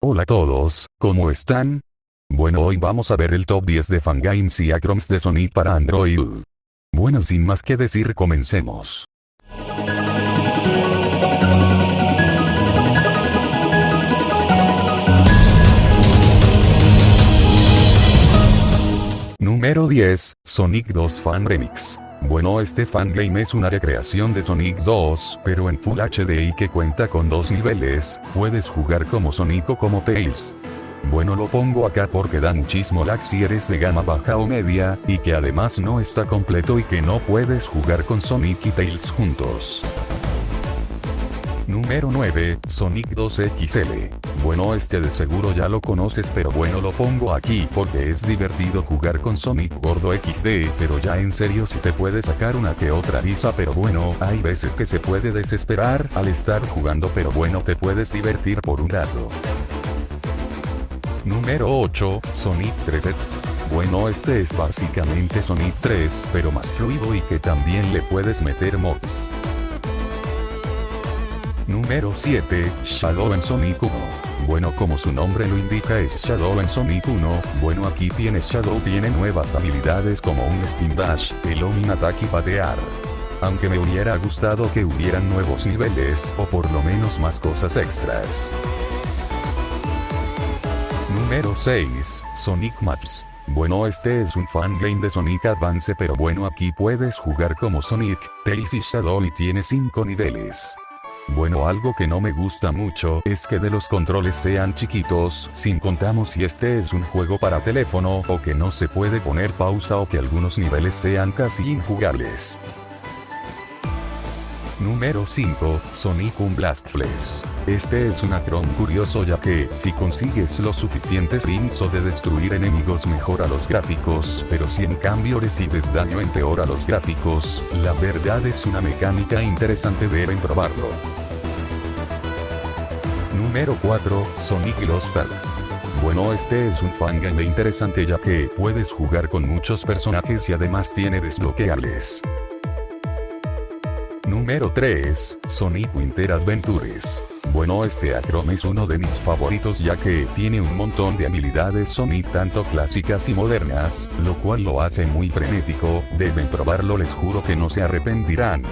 Hola a todos, ¿cómo están? Bueno hoy vamos a ver el top 10 de fangames y acroms de Sonic para Android. Bueno sin más que decir comencemos. Número 10, Sonic 2 Fan Remix. Bueno este fangame es una recreación de Sonic 2, pero en Full HD y que cuenta con dos niveles, puedes jugar como Sonic o como Tails. Bueno lo pongo acá porque da muchísimo lag si eres de gama baja o media, y que además no está completo y que no puedes jugar con Sonic y Tails juntos. Número 9, Sonic 2 XL. Bueno este de seguro ya lo conoces pero bueno lo pongo aquí porque es divertido jugar con Sonic Gordo XD pero ya en serio si te puede sacar una que otra risa pero bueno hay veces que se puede desesperar al estar jugando pero bueno te puedes divertir por un rato. Número 8, Sonic 3 bueno este es básicamente Sonic 3 pero más fluido y que también le puedes meter mods. Número 7, Shadow en Sonic 1. Bueno como su nombre lo indica es Shadow en Sonic 1, bueno aquí tiene Shadow tiene nuevas habilidades como un Spin Dash, el Omin Attack y patear. Aunque me hubiera gustado que hubieran nuevos niveles o por lo menos más cosas extras. Número 6, Sonic Maps. Bueno este es un fangame de Sonic Advance pero bueno aquí puedes jugar como Sonic, Tails y Shadow y tiene 5 niveles. Bueno algo que no me gusta mucho es que de los controles sean chiquitos, sin contamos si este es un juego para teléfono o que no se puede poner pausa o que algunos niveles sean casi injugables. Número 5, Sonic Blast. Este es un acron curioso ya que, si consigues los suficientes links o de destruir enemigos mejora los gráficos, pero si en cambio recibes daño empeora los gráficos, la verdad es una mecánica interesante deben probarlo. Número 4, Sonic Lost Ark. Bueno este es un fangame interesante ya que puedes jugar con muchos personajes y además tiene desbloqueables. Número 3, Sonic Winter Adventures. Bueno este acrom es uno de mis favoritos ya que tiene un montón de habilidades Sonic tanto clásicas y modernas, lo cual lo hace muy frenético, deben probarlo les juro que no se arrepentirán.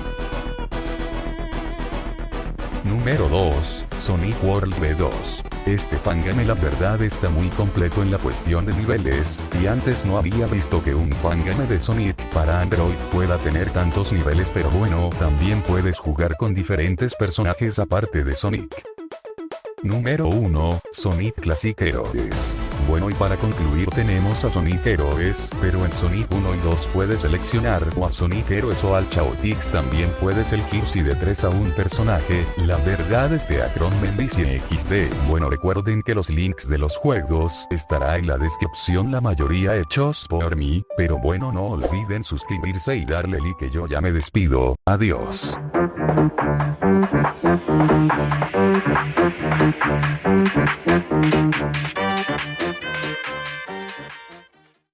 Número 2, Sonic World V2. Este fangame la verdad está muy completo en la cuestión de niveles, y antes no había visto que un fangame de Sonic para Android pueda tener tantos niveles pero bueno, también puedes jugar con diferentes personajes aparte de Sonic. Número 1, Sonic Classic Heroes. Bueno y para concluir tenemos a Sonic Heroes, pero en Sonic 1 y 2 puedes seleccionar o a Sonic Heroes o al Chaotix también puedes elegir si de 3 a un personaje, la verdad es de Acron Mendicie XD. Bueno recuerden que los links de los juegos estará en la descripción la mayoría hechos por mí, pero bueno no olviden suscribirse y darle like yo ya me despido, adiós.